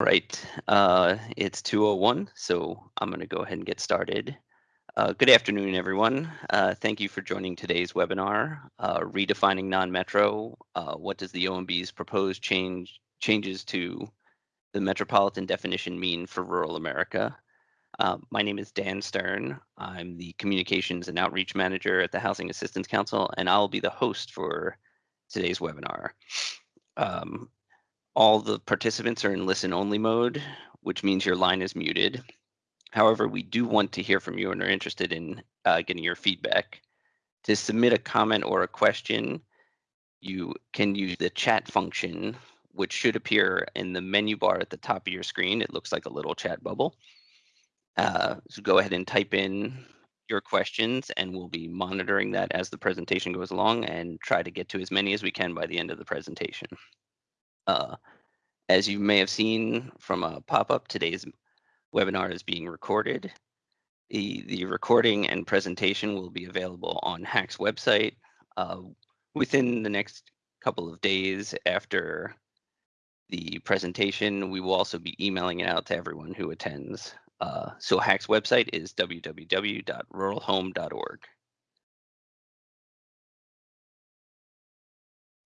Right. Uh, it's 2:01, so I'm going to go ahead and get started. Uh, good afternoon, everyone. Uh, thank you for joining today's webinar, uh, Redefining Non-Metro, uh, What Does the OMB's Proposed change Changes to the Metropolitan Definition Mean for Rural America? Uh, my name is Dan Stern. I'm the Communications and Outreach Manager at the Housing Assistance Council, and I'll be the host for today's webinar. Um, all the participants are in listen only mode, which means your line is muted. However, we do want to hear from you and are interested in uh, getting your feedback. To submit a comment or a question, you can use the chat function, which should appear in the menu bar at the top of your screen. It looks like a little chat bubble. Uh, so go ahead and type in your questions and we'll be monitoring that as the presentation goes along and try to get to as many as we can by the end of the presentation. Uh, as you may have seen from a pop-up, today's webinar is being recorded. The, the recording and presentation will be available on HAC's website uh, within the next couple of days after the presentation. We will also be emailing it out to everyone who attends. Uh, so HAC's website is www.ruralhome.org.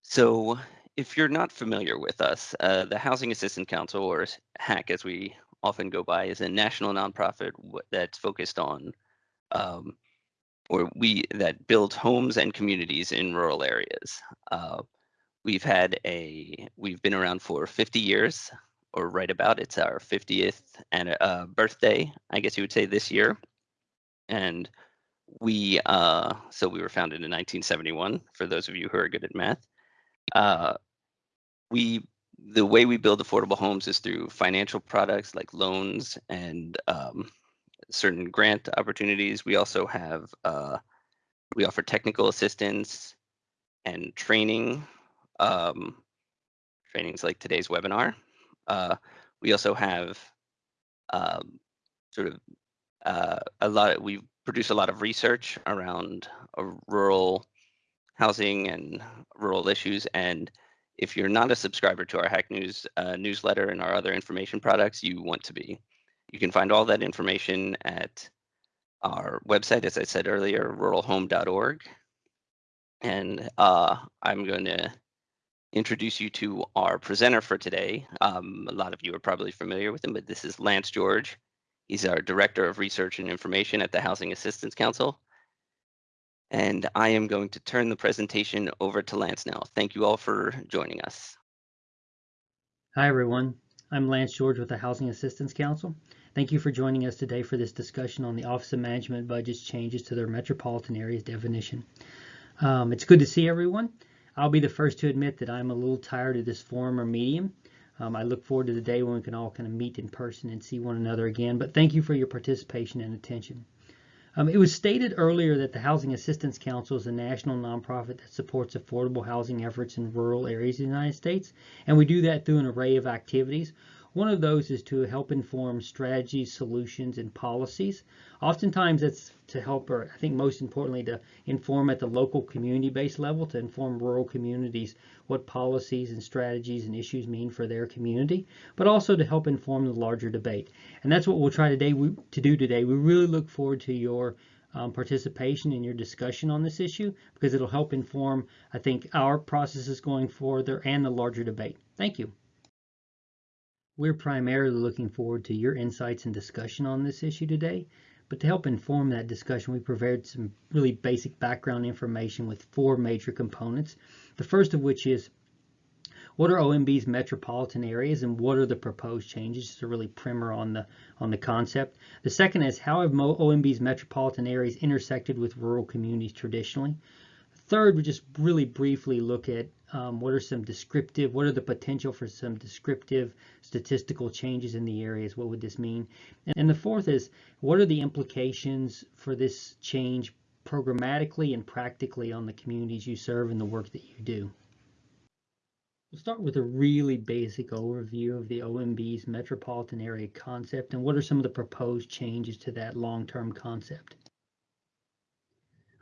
So if you're not familiar with us, uh, the Housing Assistance Council, or HAC as we often go by, is a national nonprofit that's focused on, um, or we that builds homes and communities in rural areas. Uh, we've had a, we've been around for 50 years, or right about. It's our 50th and uh, birthday, I guess you would say, this year, and we, uh, so we were founded in 1971. For those of you who are good at math. Uh, we the way we build affordable homes is through financial products like loans and um, certain grant opportunities. We also have uh, we offer technical assistance and training um, trainings like today's webinar. Uh, we also have um, sort of uh, a lot. Of, we produce a lot of research around rural housing and rural issues and if you're not a subscriber to our HAC News uh, newsletter and our other information products, you want to be. You can find all that information at our website, as I said earlier, ruralhome.org. And uh, I'm going to introduce you to our presenter for today. Um, a lot of you are probably familiar with him, but this is Lance George. He's our Director of Research and Information at the Housing Assistance Council. And I am going to turn the presentation over to Lance now. Thank you all for joining us. Hi, everyone. I'm Lance George with the Housing Assistance Council. Thank you for joining us today for this discussion on the Office of Management Budget's changes to their metropolitan areas definition. Um, it's good to see everyone. I'll be the first to admit that I'm a little tired of this forum or medium. Um, I look forward to the day when we can all kind of meet in person and see one another again. But thank you for your participation and attention. Um, it was stated earlier that the Housing Assistance Council is a national nonprofit that supports affordable housing efforts in rural areas of the United States, and we do that through an array of activities. One of those is to help inform strategies, solutions, and policies. Oftentimes that's to help, or I think most importantly, to inform at the local community-based level, to inform rural communities what policies and strategies and issues mean for their community, but also to help inform the larger debate. And that's what we'll try today to do today. We really look forward to your um, participation in your discussion on this issue because it'll help inform, I think, our processes going further and the larger debate. Thank you. We're primarily looking forward to your insights and discussion on this issue today, but to help inform that discussion, we prepared some really basic background information with four major components. The first of which is what are OMB's metropolitan areas and what are the proposed changes? Just a really primer on the on the concept. The second is how have OMB's metropolitan areas intersected with rural communities traditionally? Third, we just really briefly look at um, what are some descriptive, what are the potential for some descriptive statistical changes in the areas? What would this mean? And the fourth is, what are the implications for this change programmatically and practically on the communities you serve and the work that you do? We'll start with a really basic overview of the OMB's metropolitan area concept and what are some of the proposed changes to that long-term concept.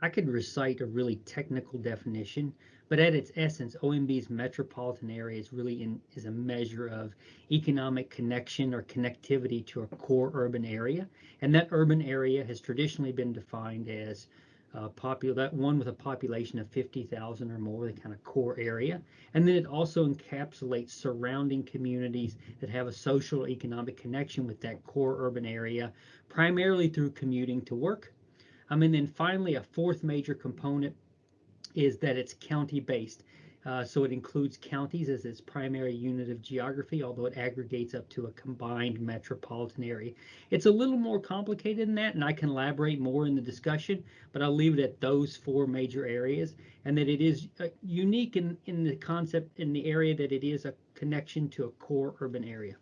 I could recite a really technical definition, But at its essence, OMB's metropolitan area is really in, is a measure of economic connection or connectivity to a core urban area. And that urban area has traditionally been defined as uh, popular, that one with a population of 50,000 or more, the kind of core area. And then it also encapsulates surrounding communities that have a social economic connection with that core urban area, primarily through commuting to work. Um, and then finally, a fourth major component is that it's county based. Uh, so it includes counties as its primary unit of geography, although it aggregates up to a combined metropolitan area. It's a little more complicated than that, and I can elaborate more in the discussion, but I'll leave it at those four major areas, and that it is uh, unique in, in the concept in the area that it is a connection to a core urban area.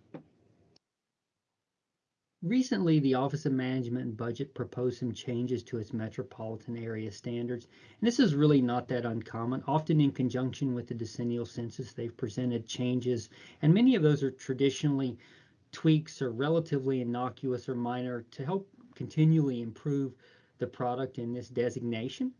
Recently, the Office of Management and Budget proposed some changes to its metropolitan area standards. And this is really not that uncommon. Often in conjunction with the decennial census, they've presented changes, and many of those are traditionally tweaks or relatively innocuous or minor to help continually improve the product in this designation.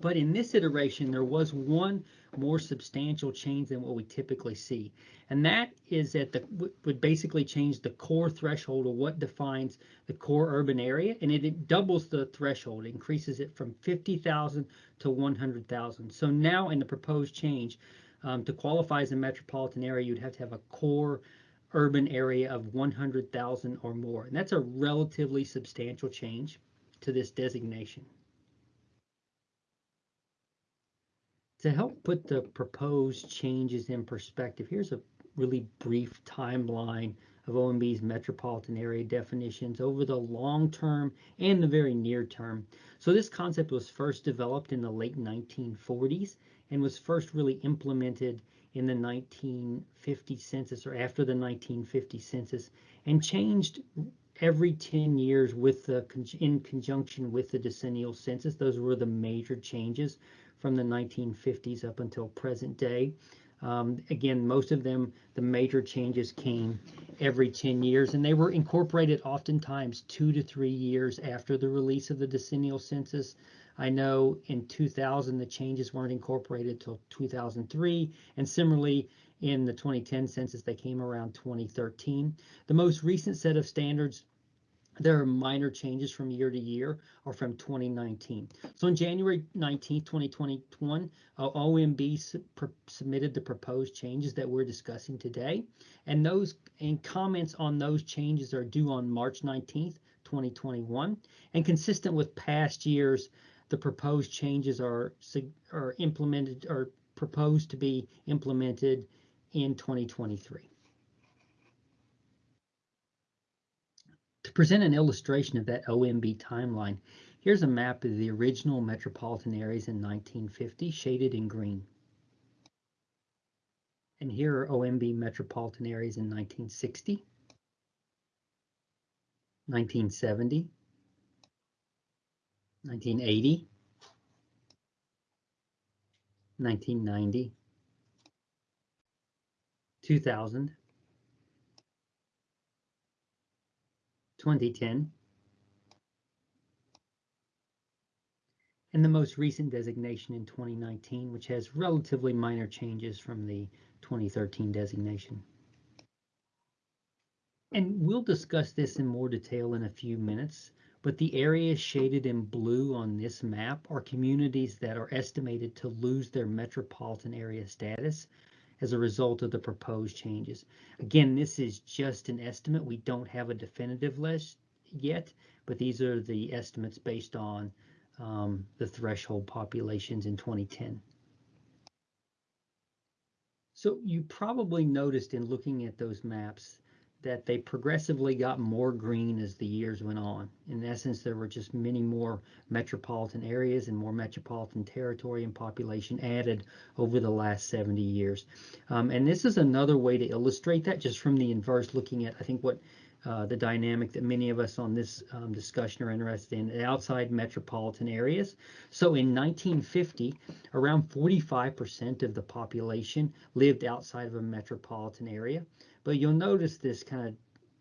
But in this iteration, there was one more substantial change than what we typically see. And that is that the would basically change the core threshold of what defines the core urban area. And it, it doubles the threshold, increases it from 50,000 to 100,000. So now in the proposed change, um, to qualify as a metropolitan area, you'd have to have a core urban area of 100,000 or more. And that's a relatively substantial change to this designation. To help put the proposed changes in perspective, here's a really brief timeline of OMB's metropolitan area definitions over the long term and the very near term. So this concept was first developed in the late 1940s and was first really implemented in the 1950 census or after the 1950 census and changed every 10 years with the in conjunction with the decennial census. Those were the major changes from the 1950s up until present day. Um, again, most of them, the major changes came every 10 years, and they were incorporated oftentimes two to three years after the release of the decennial census. I know in 2000, the changes weren't incorporated till 2003, and similarly, in the 2010 census, they came around 2013. The most recent set of standards there are minor changes from year to year or from 2019. So on January 19, 2021, uh, OMB su submitted the proposed changes that we're discussing today. And those and comments on those changes are due on March 19th, 2021. And consistent with past years, the proposed changes are, are implemented or proposed to be implemented in 2023. To present an illustration of that OMB timeline, here's a map of the original metropolitan areas in 1950, shaded in green. And here are OMB metropolitan areas in 1960, 1970, 1980, 1990, 2000, 2010. And the most recent designation in 2019, which has relatively minor changes from the 2013 designation. And we'll discuss this in more detail in a few minutes, but the areas shaded in blue on this map are communities that are estimated to lose their metropolitan area status as a result of the proposed changes. Again, this is just an estimate. We don't have a definitive list yet, but these are the estimates based on um, the threshold populations in 2010. So you probably noticed in looking at those maps that they progressively got more green as the years went on. In essence, there were just many more metropolitan areas and more metropolitan territory and population added over the last 70 years. Um, and this is another way to illustrate that just from the inverse, looking at, I think, what uh, the dynamic that many of us on this um, discussion are interested in outside metropolitan areas. So in 1950, around 45% of the population lived outside of a metropolitan area. But you'll notice this kind of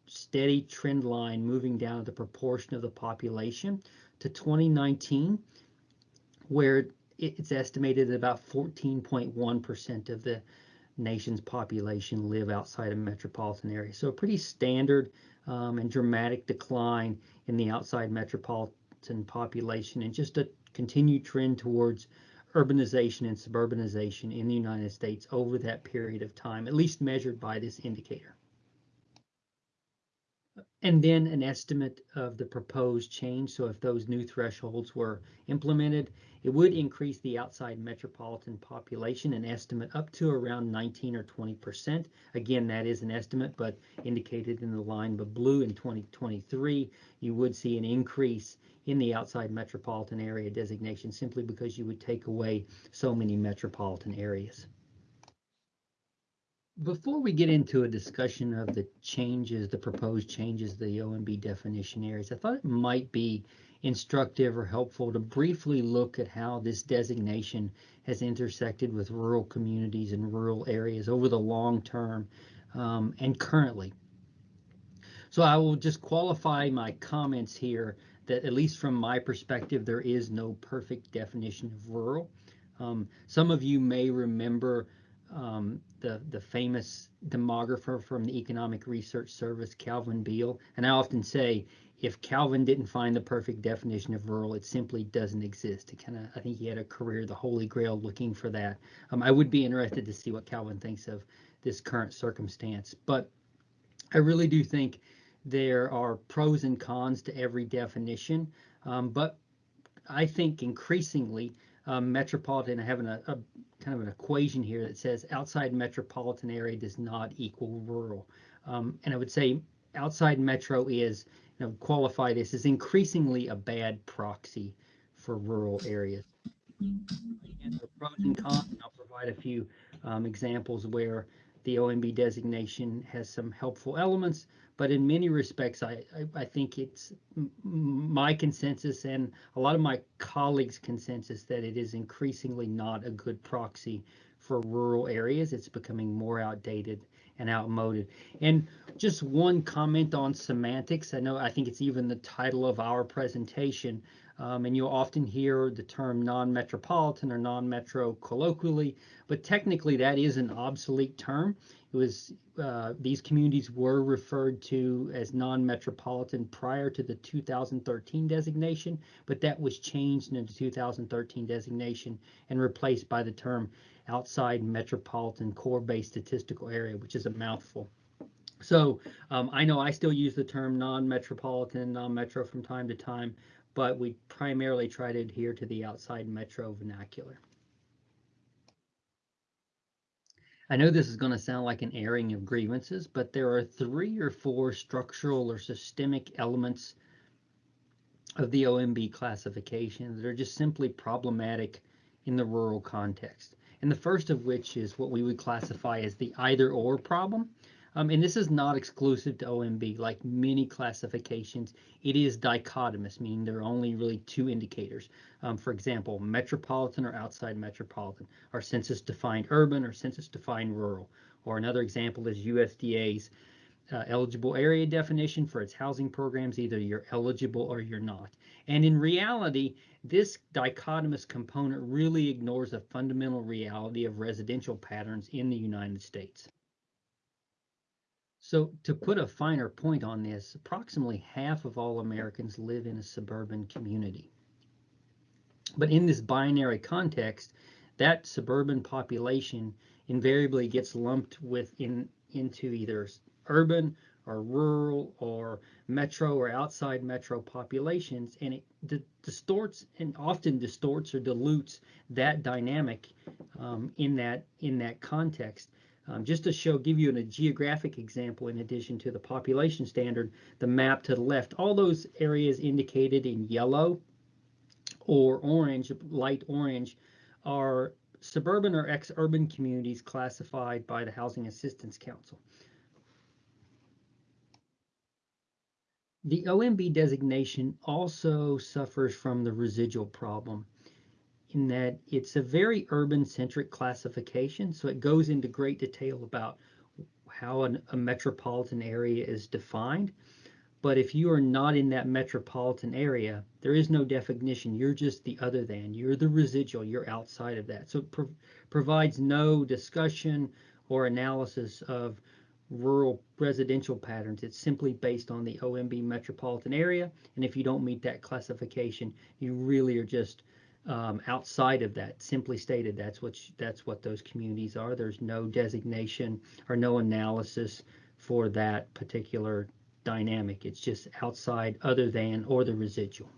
steady trend line moving down the proportion of the population to 2019, where it's estimated that about 14.1% of the nation's population live outside of metropolitan areas. So a pretty standard um, and dramatic decline in the outside metropolitan population and just a continued trend towards urbanization and suburbanization in the United States over that period of time, at least measured by this indicator and then an estimate of the proposed change. So if those new thresholds were implemented, it would increase the outside metropolitan population, an estimate up to around 19 or 20%. Again, that is an estimate, but indicated in the line of blue in 2023, you would see an increase in the outside metropolitan area designation simply because you would take away so many metropolitan areas. Before we get into a discussion of the changes, the proposed changes, the OMB definition areas, I thought it might be instructive or helpful to briefly look at how this designation has intersected with rural communities and rural areas over the long term um, and currently. So I will just qualify my comments here that at least from my perspective, there is no perfect definition of rural. Um, some of you may remember um, the the famous demographer from the Economic Research Service, Calvin Beale. And I often say, if Calvin didn't find the perfect definition of rural, it simply doesn't exist. It kind of, I think he had a career, the Holy Grail, looking for that. Um, I would be interested to see what Calvin thinks of this current circumstance. But I really do think there are pros and cons to every definition. Um, but I think increasingly um, metropolitan, I have an, a, kind of an equation here that says outside metropolitan area does not equal rural. Um, and I would say outside metro is, you know, qualify this as increasingly a bad proxy for rural areas. Again, the pros and cons, and I'll provide a few um, examples where the OMB designation has some helpful elements, but in many respects, I, I, I, think it's my consensus and a lot of my colleagues' consensus that it is increasingly not a good proxy for rural areas. It's becoming more outdated and outmoded. And just one comment on semantics. I know I think it's even the title of our presentation. Um, and you'll often hear the term non-metropolitan or non-metro colloquially, but technically that is an obsolete term. It was uh, these communities were referred to as non-metropolitan prior to the 2013 designation, but that was changed in the 2013 designation and replaced by the term outside metropolitan core-based statistical area, which is a mouthful. So um, I know I still use the term non-metropolitan, non-metro from time to time, but we primarily try to adhere to the outside metro vernacular. I know this is going to sound like an airing of grievances, but there are three or four structural or systemic elements of the OMB classification that are just simply problematic in the rural context. And the first of which is what we would classify as the either or problem. Um, and this is not exclusive to OMB, like many classifications, it is dichotomous, meaning there are only really two indicators. Um, for example, metropolitan or outside metropolitan, or census defined urban or census defined rural. Or another example is USDA's uh, eligible area definition for its housing programs, either you're eligible or you're not. And in reality, this dichotomous component really ignores a fundamental reality of residential patterns in the United States. So to put a finer point on this, approximately half of all Americans live in a suburban community. But in this binary context, that suburban population invariably gets lumped with in, into either urban or rural or metro or outside metro populations, and it distorts and often distorts or dilutes that dynamic um, in that in that context. Um, just to show, give you a geographic example in addition to the population standard, the map to the left, all those areas indicated in yellow or orange, light orange, are suburban or ex-urban communities classified by the Housing Assistance Council. The OMB designation also suffers from the residual problem in that it's a very urban centric classification. So it goes into great detail about how an, a metropolitan area is defined. But if you are not in that metropolitan area, there is no definition. You're just the other than. You're the residual. You're outside of that. So it pro provides no discussion or analysis of rural residential patterns. It's simply based on the OMB metropolitan area. And if you don't meet that classification, you really are just um, outside of that. Simply stated, that's what that's what those communities are. There's no designation or no analysis for that particular dynamic. It's just outside other than or the residual.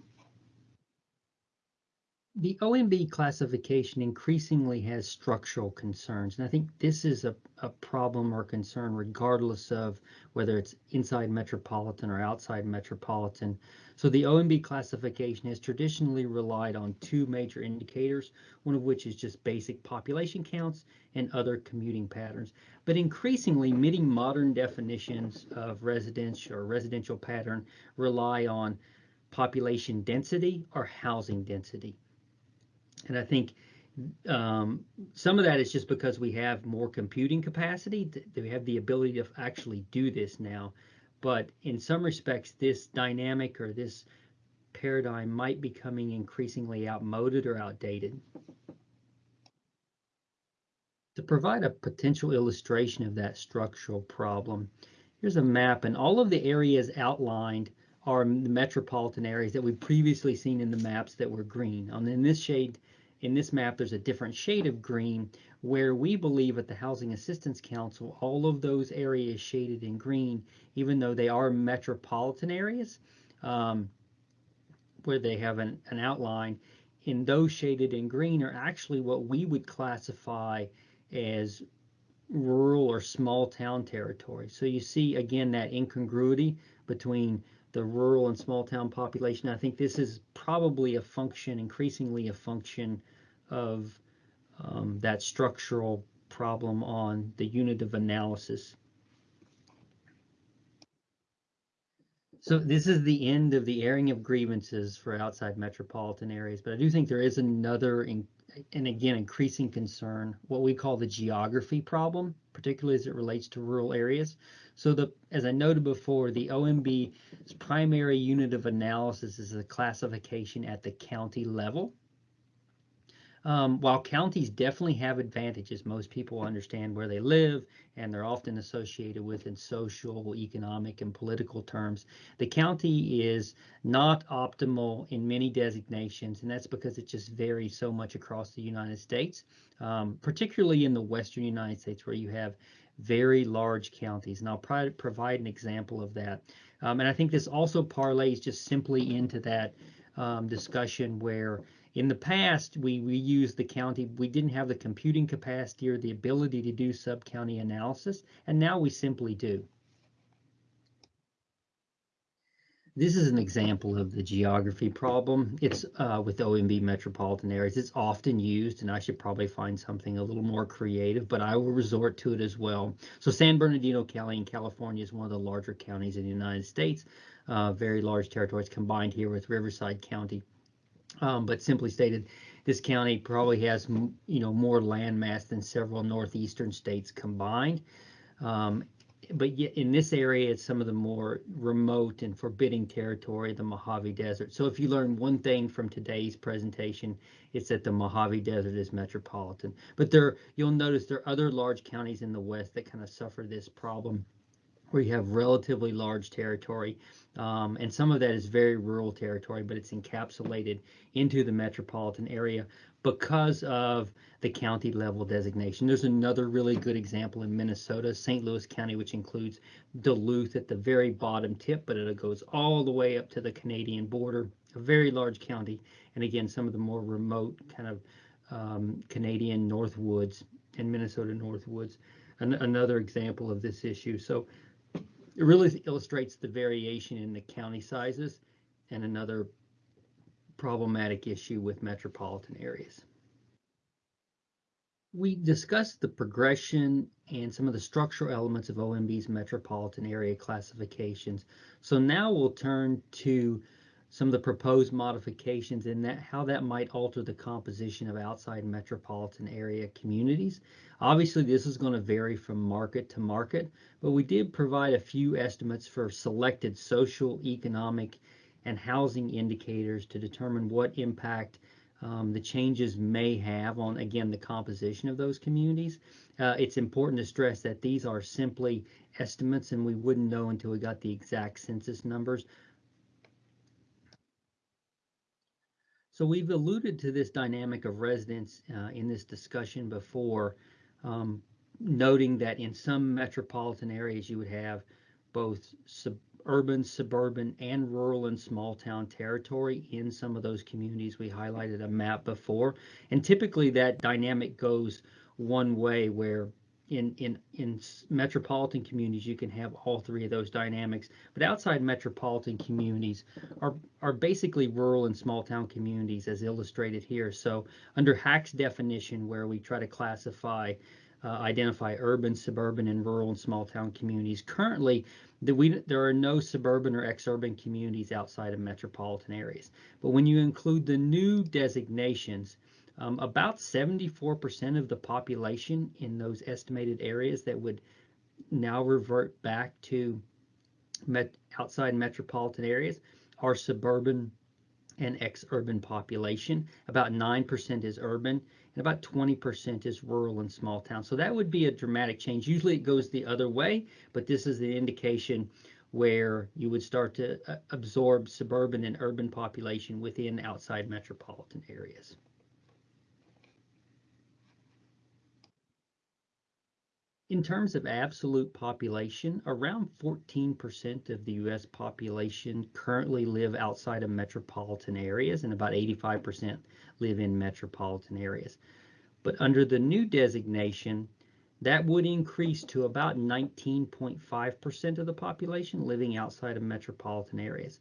The OMB classification increasingly has structural concerns, and I think this is a, a problem or concern regardless of whether it's inside metropolitan or outside metropolitan. So the OMB classification has traditionally relied on two major indicators, one of which is just basic population counts and other commuting patterns. But increasingly, many modern definitions of residence or residential pattern rely on population density or housing density. And I think um, some of that is just because we have more computing capacity. We have the ability to actually do this now. But in some respects, this dynamic or this paradigm might be becoming increasingly outmoded or outdated. To provide a potential illustration of that structural problem, here's a map and all of the areas outlined are the metropolitan areas that we've previously seen in the maps that were green. And in this shade, in this map, there's a different shade of green where we believe at the Housing Assistance Council, all of those areas shaded in green, even though they are metropolitan areas, um, where they have an, an outline, in those shaded in green are actually what we would classify as rural or small town territory. So you see again that incongruity between the rural and small town population. I think this is probably a function, increasingly a function of um, that structural problem on the unit of analysis. So this is the end of the airing of grievances for outside metropolitan areas, but I do think there is another, in, and again, increasing concern, what we call the geography problem, particularly as it relates to rural areas. So the, as I noted before, the OMB's primary unit of analysis is a classification at the county level. Um, while counties definitely have advantages, most people understand where they live and they're often associated with in social, economic, and political terms. The county is not optimal in many designations, and that's because it just varies so much across the United States, um, particularly in the Western United States where you have very large counties. And I'll provide an example of that. Um, and I think this also parlays just simply into that um, discussion where in the past, we, we used the county, we didn't have the computing capacity or the ability to do sub-county analysis, and now we simply do. This is an example of the geography problem. It's uh, with OMB metropolitan areas. It's often used, and I should probably find something a little more creative, but I will resort to it as well. So San Bernardino County in California is one of the larger counties in the United States. Uh, very large territories combined here with Riverside County. Um, but simply stated, this county probably has you know more land mass than several northeastern states combined. Um, but yet in this area, it's some of the more remote and forbidding territory, the Mojave Desert. So if you learn one thing from today's presentation, it's that the Mojave Desert is metropolitan. But there, you'll notice there are other large counties in the West that kind of suffer this problem where you have relatively large territory. Um, and some of that is very rural territory, but it's encapsulated into the metropolitan area because of the county level designation. There's another really good example in Minnesota, St. Louis County, which includes Duluth at the very bottom tip, but it goes all the way up to the Canadian border, a very large county. And again, some of the more remote kind of um, Canadian Northwoods and Minnesota Northwoods, an another example of this issue. So it really illustrates the variation in the county sizes and another problematic issue with metropolitan areas. We discussed the progression and some of the structural elements of OMB's metropolitan area classifications. So now we'll turn to some of the proposed modifications and that how that might alter the composition of outside metropolitan area communities. Obviously, this is going to vary from market to market, but we did provide a few estimates for selected social, economic, and housing indicators to determine what impact um, the changes may have on, again, the composition of those communities. Uh, it's important to stress that these are simply estimates and we wouldn't know until we got the exact census numbers. So we've alluded to this dynamic of residents uh, in this discussion before, um, noting that in some metropolitan areas you would have both urban, suburban, and rural and small town territory in some of those communities. We highlighted a map before, and typically that dynamic goes one way where in in in metropolitan communities you can have all three of those dynamics. But outside metropolitan communities are are basically rural and small town communities as illustrated here. So under HAC's definition where we try to classify uh, identify urban suburban and rural and small town communities currently the, we, there are no suburban or exurban communities outside of metropolitan areas. But when you include the new designations um, about 74% of the population in those estimated areas that would now revert back to met outside metropolitan areas are suburban and ex-urban population. About 9% is urban and about 20% is rural and small town. So that would be a dramatic change. Usually it goes the other way, but this is an indication where you would start to uh, absorb suburban and urban population within outside metropolitan areas. In terms of absolute population, around 14% of the US population currently live outside of metropolitan areas and about 85% live in metropolitan areas. But under the new designation, that would increase to about 19.5% of the population living outside of metropolitan areas.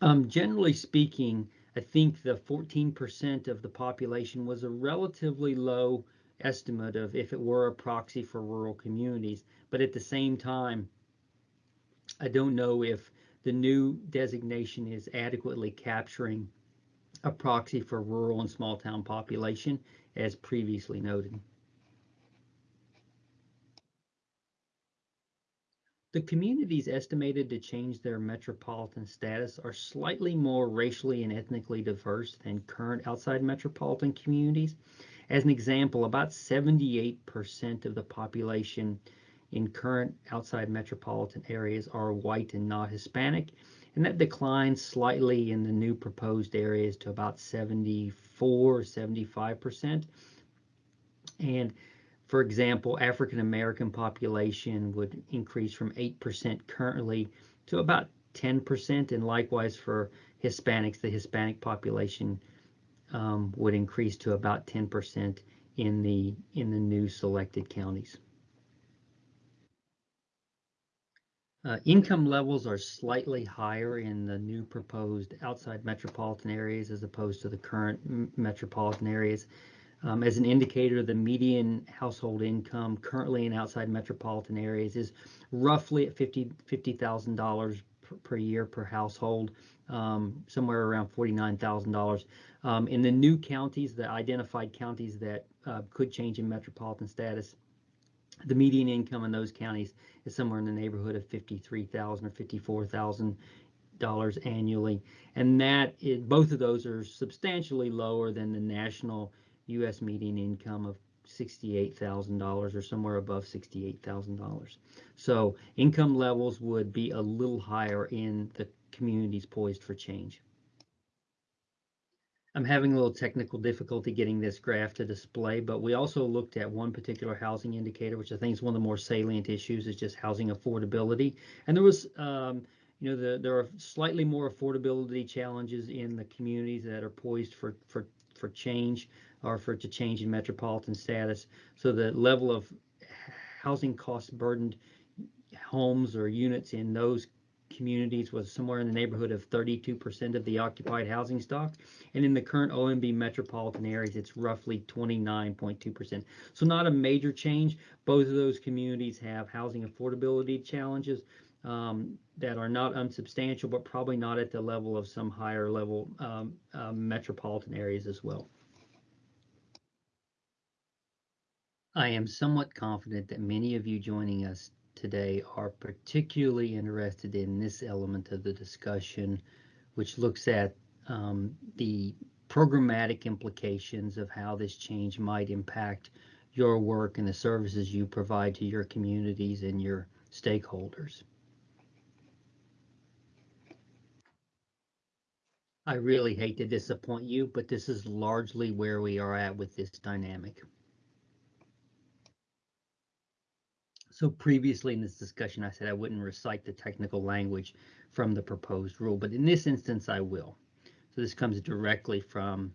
Um, generally speaking, I think the 14% of the population was a relatively low estimate of if it were a proxy for rural communities. But at the same time, I don't know if the new designation is adequately capturing a proxy for rural and small town population as previously noted. The communities estimated to change their metropolitan status are slightly more racially and ethnically diverse than current outside metropolitan communities. As an example, about 78% of the population in current outside metropolitan areas are white and not Hispanic, and that declines slightly in the new proposed areas to about 74, or 75%. And for example, African American population would increase from 8% currently to about 10%, and likewise for Hispanics, the Hispanic population um, would increase to about 10% in the in the new selected counties. Uh, income levels are slightly higher in the new proposed outside metropolitan areas as opposed to the current metropolitan areas. Um, as an indicator, the median household income currently in outside metropolitan areas is roughly at $50,000 $50, per year per household, um, somewhere around $49,000. Um, in the new counties, the identified counties that uh, could change in metropolitan status, the median income in those counties is somewhere in the neighborhood of 53,000 or 54,000 dollars annually, and that is, both of those are substantially lower than the national U.S. median income of $68,000 or somewhere above $68,000. So income levels would be a little higher in the communities poised for change. I'm having a little technical difficulty getting this graph to display, but we also looked at one particular housing indicator, which I think is one of the more salient issues, is just housing affordability. And there was, um, you know, the, there are slightly more affordability challenges in the communities that are poised for for for change or for to change in metropolitan status. So the level of housing cost burdened homes or units in those communities was somewhere in the neighborhood of 32% of the occupied housing stock. And in the current OMB metropolitan areas, it's roughly 29.2%. So not a major change. Both of those communities have housing affordability challenges. um, that are not unsubstantial, but probably not at the level of some higher level um, uh, metropolitan areas as well. I am somewhat confident that many of you joining us today are particularly interested in this element of the discussion, which looks at um, the programmatic implications of how this change might impact your work and the services you provide to your communities and your stakeholders. I really hate to disappoint you, but this is largely where we are at with this dynamic. So previously in this discussion, I said I wouldn't recite the technical language from the proposed rule, but in this instance, I will. So this comes directly from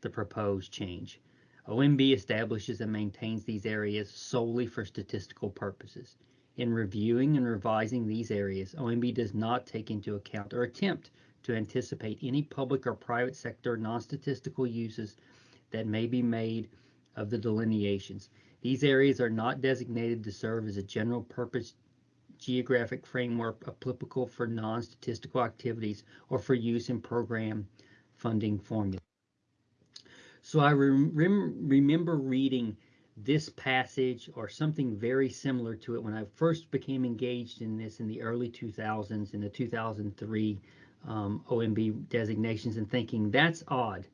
the proposed change. OMB establishes and maintains these areas solely for statistical purposes. In reviewing and revising these areas, OMB does not take into account or attempt to anticipate any public or private sector non-statistical uses that may be made of the delineations. These areas are not designated to serve as a general purpose geographic framework applicable for non-statistical activities or for use in program funding formula. So I rem remember reading this passage or something very similar to it when I first became engaged in this in the early 2000s, in the 2003 um, OMB designations, and thinking that's odd.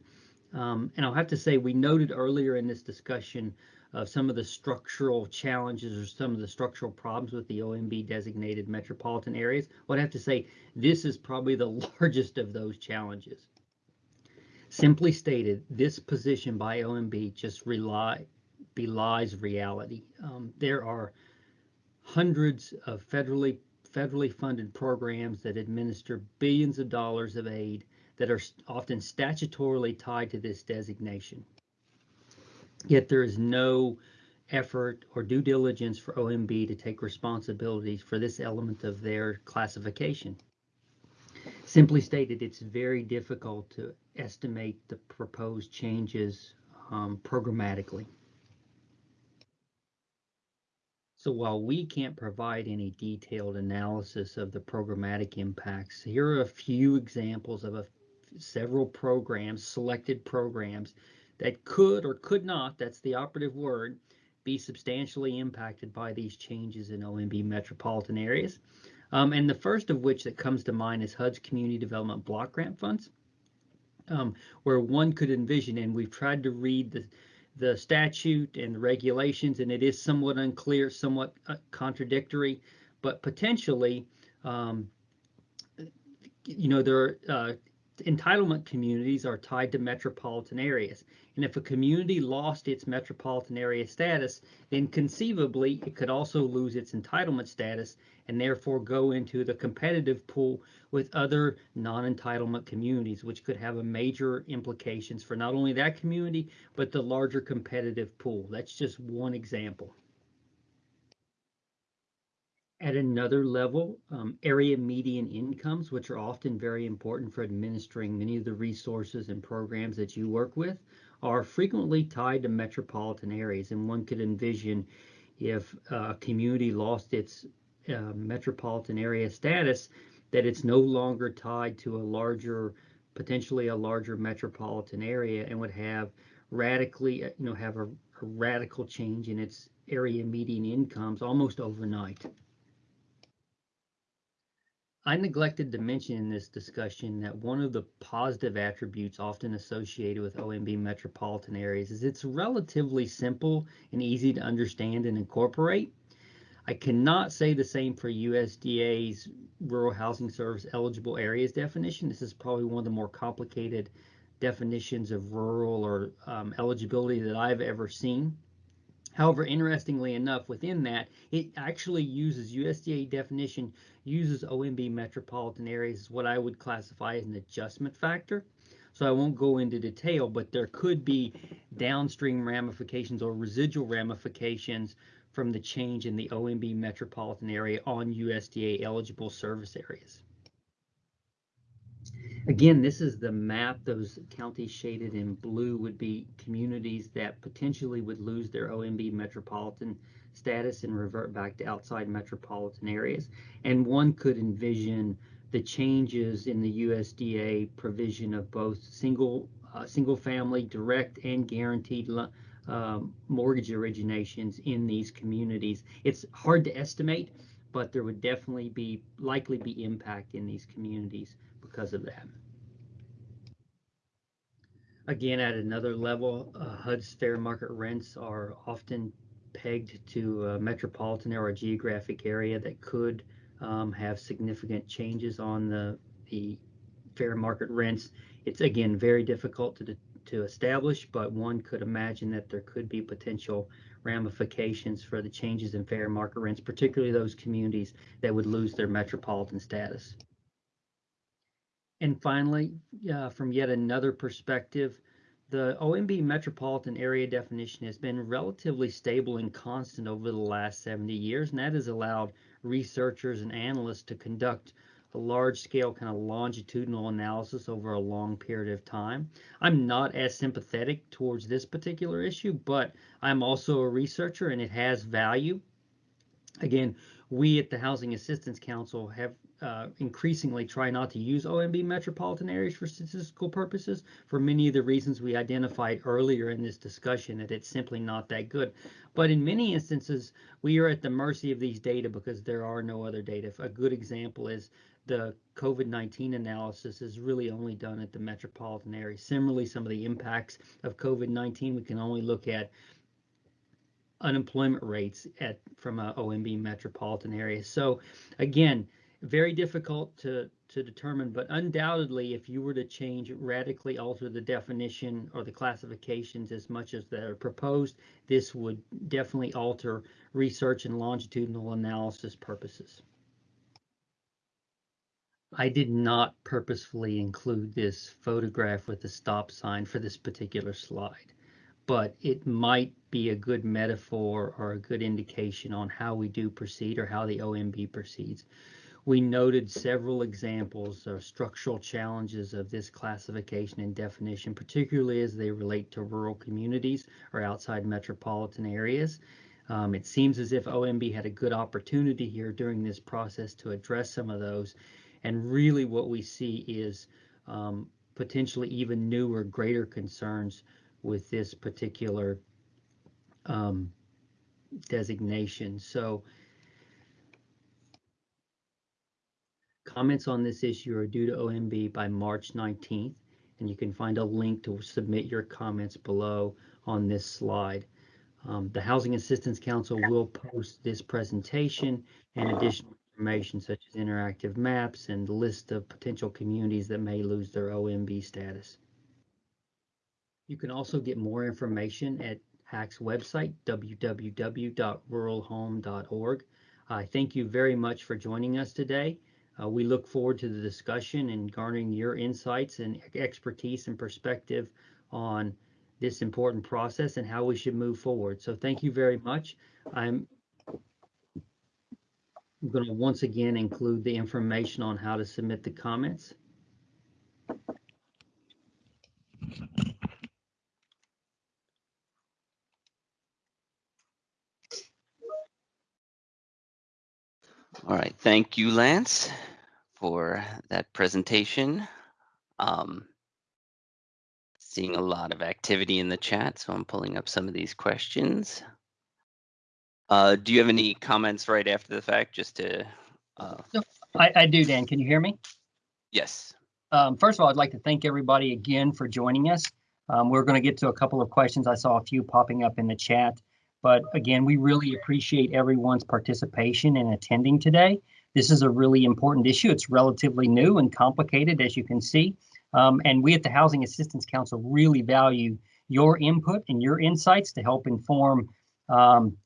Um, and I'll have to say, we noted earlier in this discussion of some of the structural challenges or some of the structural problems with the OMB designated metropolitan areas. Well, I have to say, this is probably the largest of those challenges. Simply stated, this position by OMB just rely, belies reality. Um, there are hundreds of federally federally funded programs that administer billions of dollars of aid that are often statutorily tied to this designation. Yet there is no effort or due diligence for OMB to take responsibilities for this element of their classification. Simply stated, it's very difficult to estimate the proposed changes um, programmatically. So while we can't provide any detailed analysis of the programmatic impacts, here are a few examples of a, several programs, selected programs, that could or could not, that's the operative word, be substantially impacted by these changes in OMB metropolitan areas. Um, and the first of which that comes to mind is HUD's Community Development Block Grant Funds, um, where one could envision, and we've tried to read the, the statute and the regulations, and it is somewhat unclear, somewhat uh, contradictory, but potentially, um, you know, there uh, entitlement communities are tied to metropolitan areas. And if a community lost its metropolitan area status, then conceivably it could also lose its entitlement status and therefore go into the competitive pool with other non-entitlement communities, which could have a major implications for not only that community, but the larger competitive pool. That's just one example. At another level, um, area median incomes, which are often very important for administering many of the resources and programs that you work with, are frequently tied to metropolitan areas. And one could envision if a community lost its uh, metropolitan area status, that it's no longer tied to a larger, potentially a larger metropolitan area and would have radically, uh, you know, have a, a radical change in its area median incomes almost overnight. I neglected to mention in this discussion that one of the positive attributes often associated with OMB metropolitan areas is it's relatively simple and easy to understand and incorporate. I cannot say the same for USDA's Rural Housing Service eligible areas definition. This is probably one of the more complicated definitions of rural or um, eligibility that I've ever seen. However, interestingly enough, within that, it actually uses USDA definition, uses OMB metropolitan areas as what I would classify as an adjustment factor. So I won't go into detail, but there could be downstream ramifications or residual ramifications from the change in the OMB metropolitan area on USDA eligible service areas. Again, this is the map. Those counties shaded in blue would be communities that potentially would lose their OMB metropolitan status and revert back to outside metropolitan areas. And one could envision the changes in the USDA provision of both single uh, single family direct and guaranteed um, mortgage originations in these communities. It's hard to estimate, but there would definitely be likely be impact in these communities because of that. Again, at another level, uh, HUD's fair market rents are often pegged to a metropolitan or a geographic area that could um, have significant changes on the, the fair market rents. It's again very difficult to, to establish, but one could imagine that there could be potential ramifications for the changes in fair market rents, particularly those communities that would lose their metropolitan status. And finally, uh, from yet another perspective, the OMB metropolitan area definition has been relatively stable and constant over the last 70 years, and that has allowed researchers and analysts to conduct large scale kind of longitudinal analysis over a long period of time. I'm not as sympathetic towards this particular issue, but I'm also a researcher and it has value. Again, we at the Housing Assistance Council have uh, increasingly try not to use OMB metropolitan areas for statistical purposes for many of the reasons we identified earlier in this discussion that it's simply not that good. But in many instances, we are at the mercy of these data because there are no other data. A good example is the COVID-19 analysis is really only done at the metropolitan area. Similarly, some of the impacts of COVID-19, we can only look at unemployment rates at from a OMB metropolitan area. So again, very difficult to, to determine, but undoubtedly, if you were to change, radically alter the definition or the classifications as much as that are proposed, this would definitely alter research and longitudinal analysis purposes. I did not purposefully include this photograph with the stop sign for this particular slide, but it might be a good metaphor or a good indication on how we do proceed or how the OMB proceeds. We noted several examples of structural challenges of this classification and definition, particularly as they relate to rural communities or outside metropolitan areas. Um, it seems as if OMB had a good opportunity here during this process to address some of those. And really what we see is um, potentially even newer, greater concerns with this particular um, designation. So Comments on this issue are due to OMB by March 19th, and you can find a link to submit your comments below on this slide. Um, the Housing Assistance Council will post this presentation and additional information such as interactive maps and list of potential communities that may lose their OMB status. You can also get more information at HAC's website, www.ruralhome.org. I thank you very much for joining us today. Uh, we look forward to the discussion and garnering your insights and expertise and perspective on this important process and how we should move forward. So thank you very much. I'm going to once again include the information on how to submit the comments. All right, thank you, Lance, for that presentation. Um, seeing a lot of activity in the chat, so I'm pulling up some of these questions. Uh, do you have any comments right after the fact, just to? Uh... I, I do, Dan. Can you hear me? Yes. Um, first of all, I'd like to thank everybody again for joining us. Um, we're going to get to a couple of questions. I saw a few popping up in the chat. But again, we really appreciate everyone's participation and attending today. This is a really important issue. It's relatively new and complicated, as you can see. Um, and we at the Housing Assistance Council really value your input and your insights to help inform um,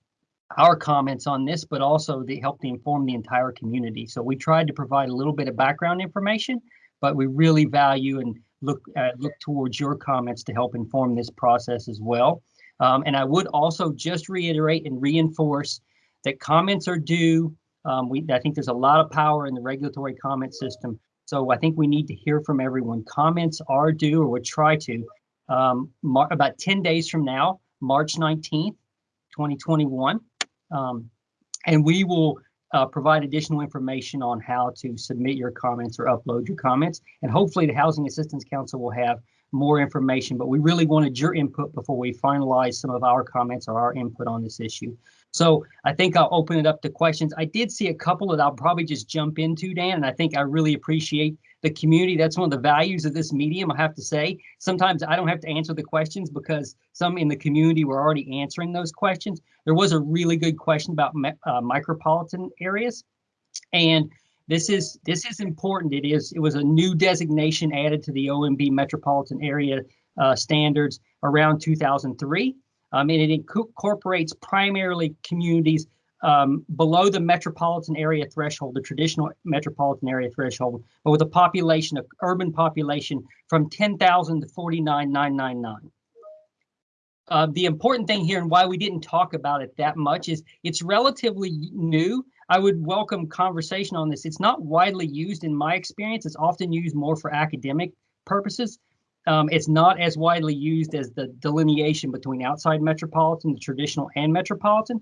our comments on this, but also to help to inform the entire community. So we tried to provide a little bit of background information, but we really value and look uh, look towards your comments to help inform this process as well. Um, and I would also just reiterate and reinforce that comments are due. Um, we, I think there's a lot of power in the regulatory comment system. So I think we need to hear from everyone. Comments are due, or would try to, um, about 10 days from now, March 19th, 2021. Um, and we will uh, provide additional information on how to submit your comments or upload your comments. And hopefully the Housing Assistance Council will have more information, but we really wanted your input before we finalize some of our comments or our input on this issue. So I think I'll open it up to questions. I did see a couple that I'll probably just jump into, Dan, and I think I really appreciate the community. That's one of the values of this medium, I have to say. Sometimes I don't have to answer the questions because some in the community were already answering those questions. There was a really good question about uh, micropolitan areas. And this is this is important. It is it was a new designation added to the OMB metropolitan area uh, standards around 2003. Um, and it incorporates primarily communities um, below the metropolitan area threshold, the traditional metropolitan area threshold, but with a population, of urban population from 10,000 to 49,999. Uh, the important thing here and why we didn't talk about it that much is it's relatively new. I would welcome conversation on this. It's not widely used in my experience. It's often used more for academic purposes. Um, it's not as widely used as the delineation between outside metropolitan, the traditional and metropolitan,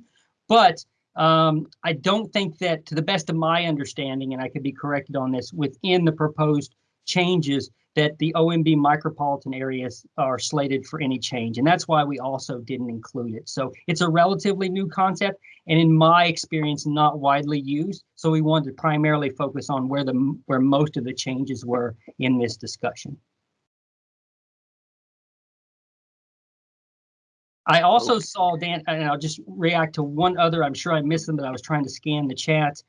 but um, I don't think that, to the best of my understanding, and I could be corrected on this, within the proposed changes, that the OMB micropolitan areas are slated for any change. And that's why we also didn't include it. So it's a relatively new concept, and in my experience, not widely used. So we wanted to primarily focus on where the where most of the changes were in this discussion. I also saw Dan, and I'll just react to one other. I'm sure I missed them, but I was trying to scan the chat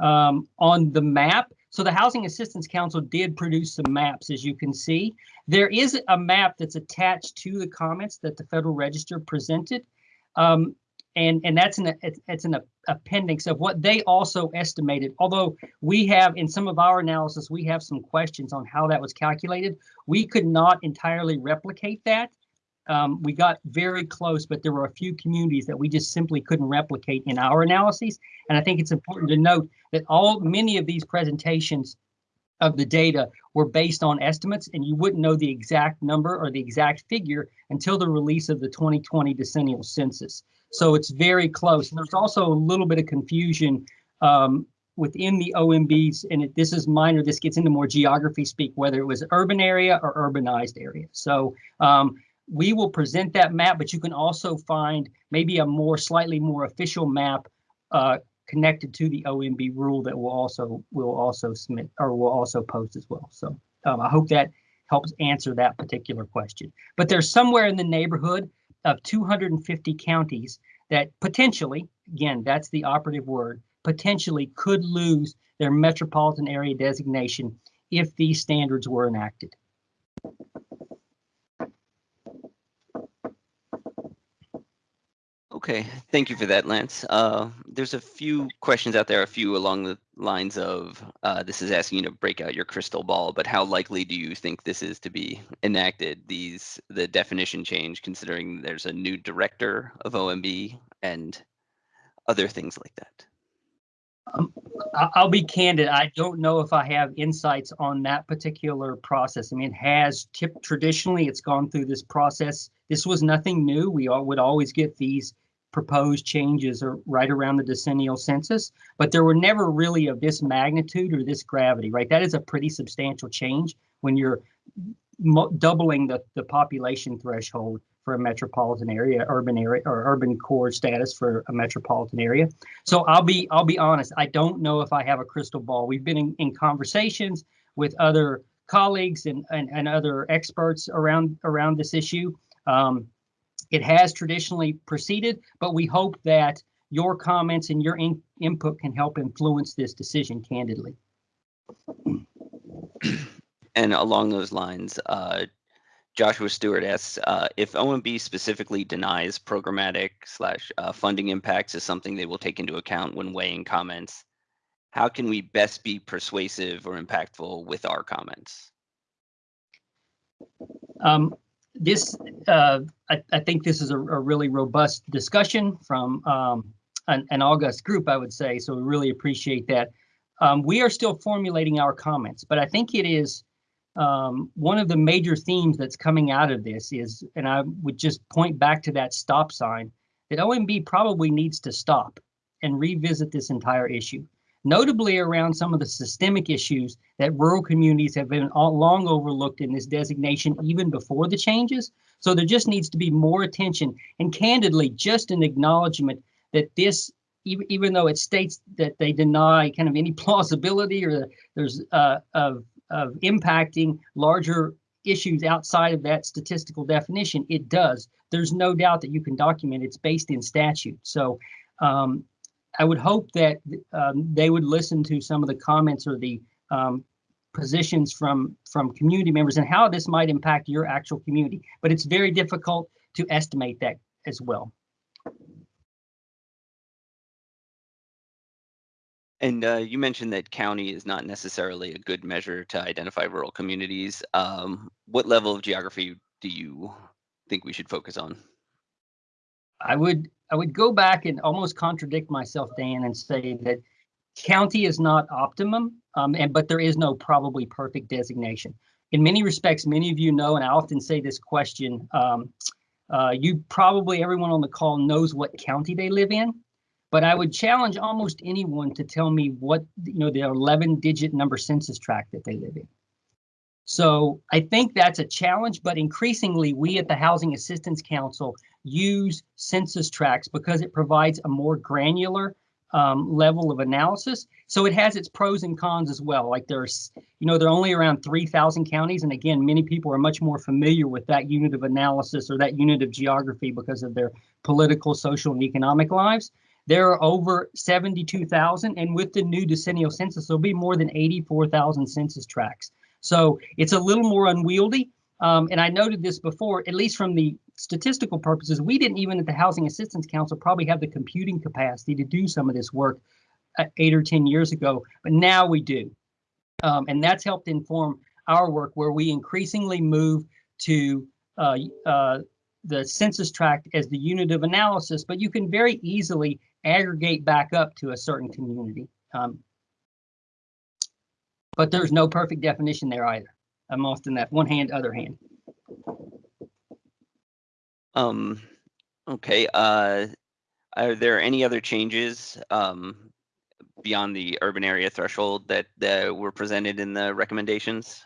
um, on the map. So the Housing Assistance Council did produce some maps, as you can see. There is a map that's attached to the comments that the Federal Register presented. Um, and and that's an it's an appendix of what they also estimated. Although we have in some of our analysis, we have some questions on how that was calculated. We could not entirely replicate that um, we got very close, but there were a few communities that we just simply couldn't replicate in our analyses. And I think it's important to note that all many of these presentations of the data were based on estimates, and you wouldn't know the exact number or the exact figure until the release of the 2020 decennial census. So it's very close. And there's also a little bit of confusion um, within the OMBs, and it, this is minor, this gets into more geography speak, whether it was urban area or urbanized area. So um, we will present that map, but you can also find maybe a more slightly more official map uh, connected to the OMB rule that will also will also submit or will also post as well. So um, I hope that helps answer that particular question. But there's somewhere in the neighborhood of 250 counties that potentially, again, that's the operative word, potentially could lose their metropolitan area designation if these standards were enacted. Okay, thank you for that, Lance. Uh, there's a few questions out there, a few along the lines of uh, this is asking you to break out your crystal ball, but how likely do you think this is to be enacted? These the definition change, considering there's a new director of OMB and other things like that. Um, I'll be candid. I don't know if I have insights on that particular process. I mean, it has traditionally it's gone through this process. This was nothing new. We all would always get these proposed changes are right around the decennial census, but there were never really of this magnitude or this gravity, right? That is a pretty substantial change when you're doubling the, the population threshold for a metropolitan area, urban area, or urban core status for a metropolitan area. So I'll be I'll be honest. I don't know if I have a crystal ball. We've been in, in conversations with other colleagues and, and, and other experts around around this issue. Um, it has traditionally proceeded, but we hope that your comments and your in input can help influence this decision candidly. And along those lines, uh, Joshua Stewart asks uh, if OMB specifically denies programmatic slash uh, funding impacts is something they will take into account when weighing comments. How can we best be persuasive or impactful with our comments? Um, this, uh, I, I, think this is a, a, really robust discussion from um, an, an, august group, I would say. So we really appreciate that. Um, we are still formulating our comments, but I think it is um, one of the major themes that's coming out of this is, and I would just point back to that stop sign, that OMB probably needs to stop and revisit this entire issue, notably around some of the systemic issues that rural communities have been long overlooked in this designation even before the changes. So there just needs to be more attention and candidly, just an acknowledgement that this, even, even though it states that they deny kind of any plausibility or there's uh, of, of impacting larger issues outside of that statistical definition, it does. There's no doubt that you can document it's based in statute. So um, I would hope that um, they would listen to some of the comments or the um, positions from from community members and how this might impact your actual community. But it's very difficult to estimate that as well. And uh, you mentioned that county is not necessarily a good measure to identify rural communities. Um, what level of geography do you think we should focus on? I would I would go back and almost contradict myself, Dan, and say that county is not optimum, um, and but there is no probably perfect designation. In many respects, many of you know, and I often say this question. Um, uh, you probably everyone on the call knows what county they live in, but I would challenge almost anyone to tell me what you know the 11 digit number census tract that they live in. So I think that's a challenge, but increasingly we at the Housing Assistance Council use census tracts because it provides a more granular um, level of analysis. So it has its pros and cons as well. Like there's, you know, there are only around 3,000 counties. And again, many people are much more familiar with that unit of analysis or that unit of geography because of their political, social, and economic lives. There are over 72,000, and with the new decennial census, there'll be more than 84,000 census tracts. So it's a little more unwieldy. Um, and I noted this before, at least from the statistical purposes, we didn't even at the Housing Assistance Council probably have the computing capacity to do some of this work uh, eight or 10 years ago, but now we do. Um, and that's helped inform our work where we increasingly move to uh, uh, the census tract as the unit of analysis, but you can very easily aggregate back up to a certain community. Um, but there's no perfect definition there either. I'm often that one hand, other hand. Um, okay. Uh, are there any other changes um, beyond the urban area threshold that, that were presented in the recommendations?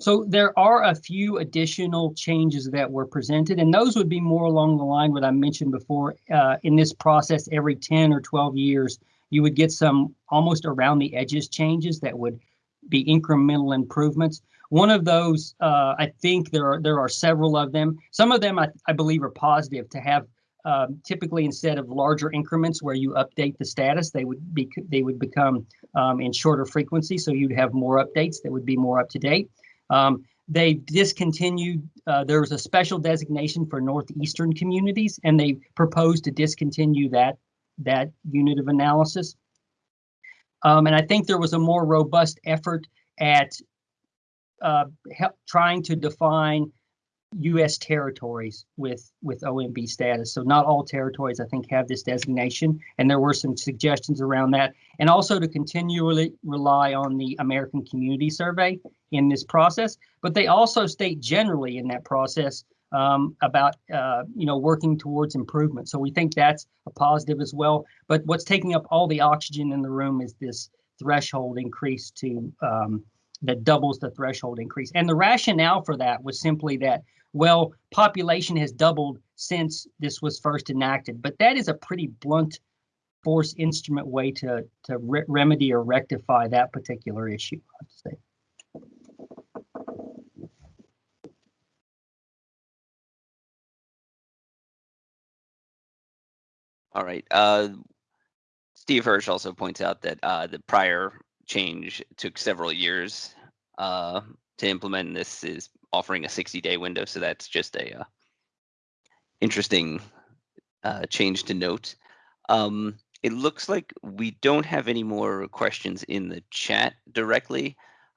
So there are a few additional changes that were presented, and those would be more along the line what I mentioned before. Uh, in this process, every 10 or 12 years, you would get some almost around the edges changes that would be incremental improvements. One of those, uh, I think there are there are several of them. Some of them I, I believe are positive to have. Um, typically, instead of larger increments where you update the status, they would be they would become um, in shorter frequency, so you'd have more updates that would be more up to date. Um, they discontinued. Uh, there was a special designation for northeastern communities, and they proposed to discontinue that that unit of analysis. Um, and I think there was a more robust effort at uh, help, trying to define U.S. territories with with OMB status. So not all territories, I think, have this designation, and there were some suggestions around that, and also to continually rely on the American Community Survey in this process. But they also state generally in that process um, about uh, you know working towards improvement. So we think that's a positive as well. But what's taking up all the oxygen in the room is this threshold increase to um, that doubles the threshold increase. And the rationale for that was simply that well, population has doubled since this was first enacted, but that is a pretty blunt force instrument way to to re remedy or rectify that particular issue. I have to say. All right. Uh, Steve Hirsch also points out that uh, the prior change took several years uh, to implement. This is offering a 60-day window, so that's just a uh, interesting uh, change to note. Um, it looks like we don't have any more questions in the chat directly.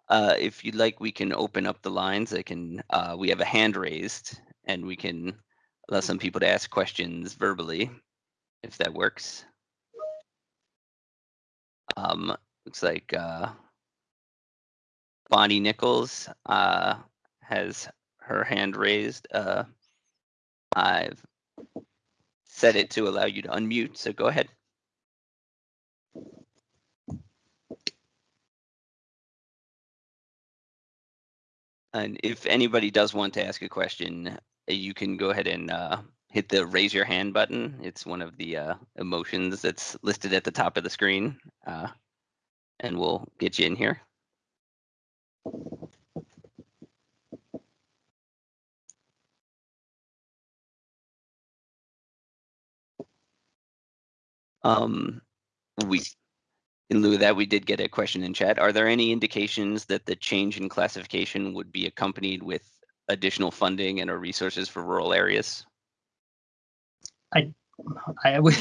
Uh, if you'd like, we can open up the lines. I can. Uh, we have a hand raised, and we can allow some people to ask questions verbally if that works. Um, looks like uh, Bonnie Nichols uh, has her hand raised. Uh, I've set it to allow you to unmute, so go ahead. And if anybody does want to ask a question, you can go ahead and uh, hit the raise your hand button. It's one of the uh, emotions that's listed at the top of the screen. Uh, and we'll get you in here. Um, we, in lieu of that, we did get a question in chat. Are there any indications that the change in classification would be accompanied with additional funding and or resources for rural areas? I would,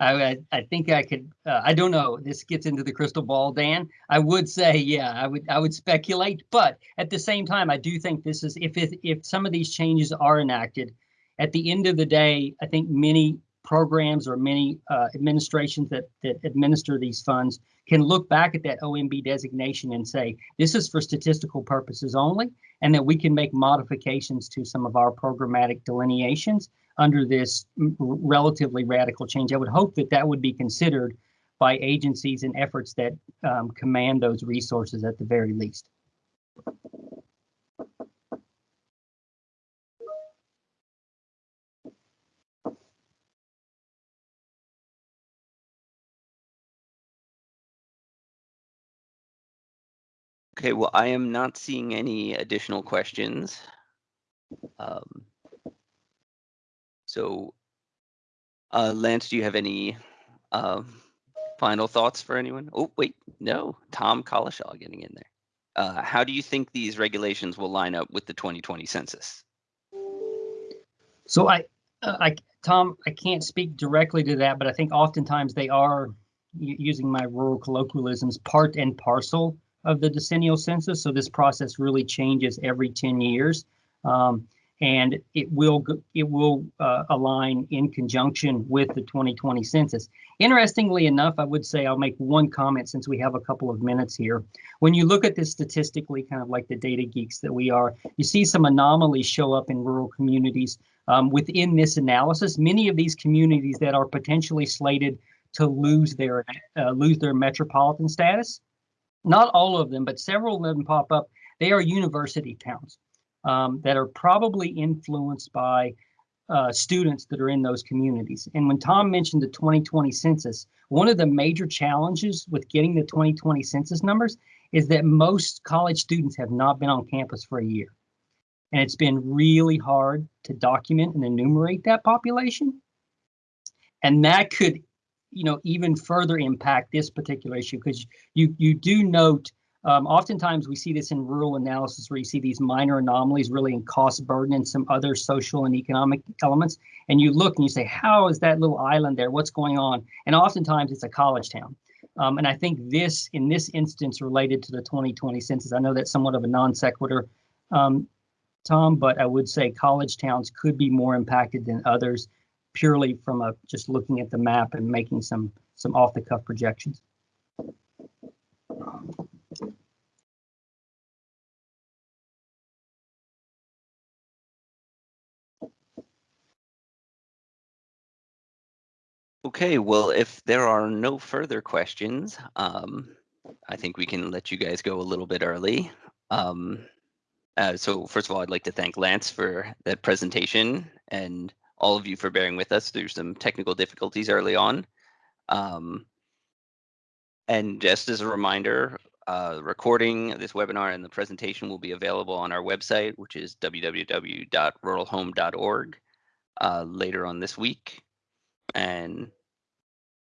I, I think I could, uh, I don't know, this gets into the crystal ball, Dan. I would say, yeah, I would, I would speculate, but at the same time, I do think this is, if, it, if some of these changes are enacted, at the end of the day, I think many programs or many uh, administrations that, that administer these funds can look back at that OMB designation and say, this is for statistical purposes only, and that we can make modifications to some of our programmatic delineations under this relatively radical change. I would hope that that would be considered by agencies and efforts that um, command those resources at the very least. Okay, well, I am not seeing any additional questions. Um, so, uh, Lance, do you have any uh, final thoughts for anyone? Oh, wait, no, Tom Collishaw getting in there. Uh, how do you think these regulations will line up with the 2020 census? So I, uh, I, Tom, I can't speak directly to that, but I think oftentimes they are using my rural colloquialisms, part and parcel of the decennial census. So this process really changes every 10 years. Um, and it will it will uh, align in conjunction with the 2020 census. Interestingly enough, I would say I'll make one comment since we have a couple of minutes here. When you look at this statistically, kind of like the data geeks that we are, you see some anomalies show up in rural communities um, within this analysis. Many of these communities that are potentially slated to lose their uh, lose their metropolitan status not all of them, but several of them pop up. They are university towns um, that are probably influenced by uh, students that are in those communities. And when Tom mentioned the 2020 census, one of the major challenges with getting the 2020 census numbers is that most college students have not been on campus for a year. And it's been really hard to document and enumerate that population. And that could you know, even further impact this particular issue because you you do note um, oftentimes we see this in rural analysis where you see these minor anomalies really in cost burden and some other social and economic elements. And you look and you say, how is that little island there? What's going on? And oftentimes it's a college town. Um, and I think this, in this instance, related to the 2020 census, I know that's somewhat of a non sequitur, um, Tom, but I would say college towns could be more impacted than others purely from a just looking at the map and making some some off the cuff projections. Okay, well, if there are no further questions, um, I think we can let you guys go a little bit early. Um, uh, so first of all, I'd like to thank Lance for that presentation and all of you for bearing with us through some technical difficulties early on. Um, and just as a reminder, uh, recording this webinar and the presentation will be available on our website, which is www.ruralhome.org uh, later on this week. And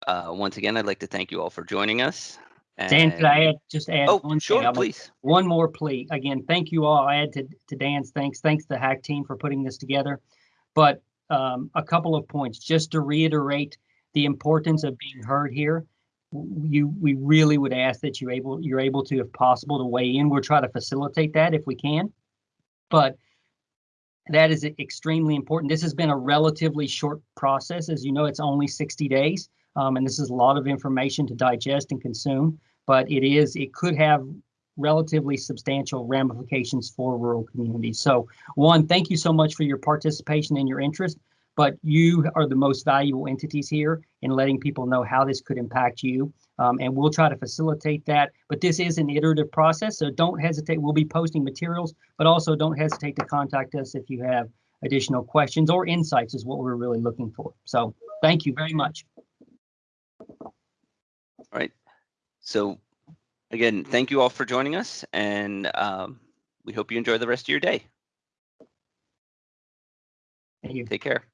uh, once again, I'd like to thank you all for joining us. And... Dan, could I add, just add oh, one sure, thing? please. One more plea. Again, thank you all. I add to, to Dan's thanks. Thanks to the HAC team for putting this together. But um, a couple of points just to reiterate the importance of being heard here. You, we really would ask that you able, you're able to, if possible, to weigh in. We'll try to facilitate that if we can, but that is extremely important. This has been a relatively short process. As you know, it's only 60 days, um, and this is a lot of information to digest and consume, but it is, it could have relatively substantial ramifications for rural communities. So one, thank you so much for your participation and your interest. but you are the most valuable entities here in letting people know how this could impact you. Um, and we'll try to facilitate that. But this is an iterative process, so don't hesitate. We'll be posting materials, but also don't hesitate to contact us if you have additional questions or insights is what we're really looking for. So thank you very much. So again, thank you all for joining us and um, we hope you enjoy the rest of your day. Thank you. Take care.